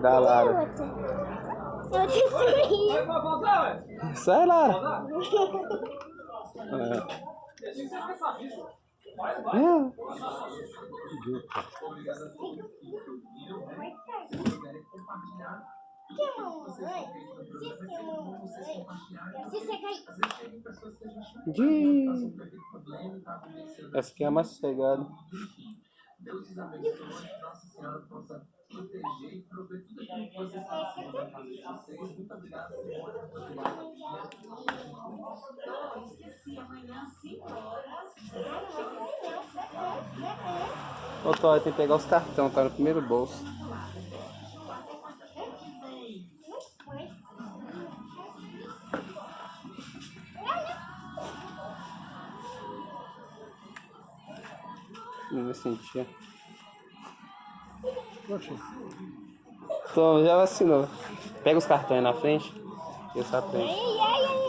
Da Lara. Eu destruí. Sai, Lara. É. É. Que mamãe? Diz que mamãe. Se você cair. Essa aqui é mais sossegada. Ô, Toy, tem que pegar os cartões, tá no primeiro bolso. Não vai sentir. Então, já vacinou. Pega os cartões na frente. E. Ai, ai, ai.